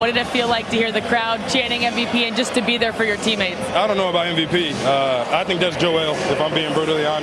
What did it feel like to hear the crowd chanting MVP and just to be there for your teammates? I don't know about MVP. Uh, I think that's Joel, if I'm being brutally honest.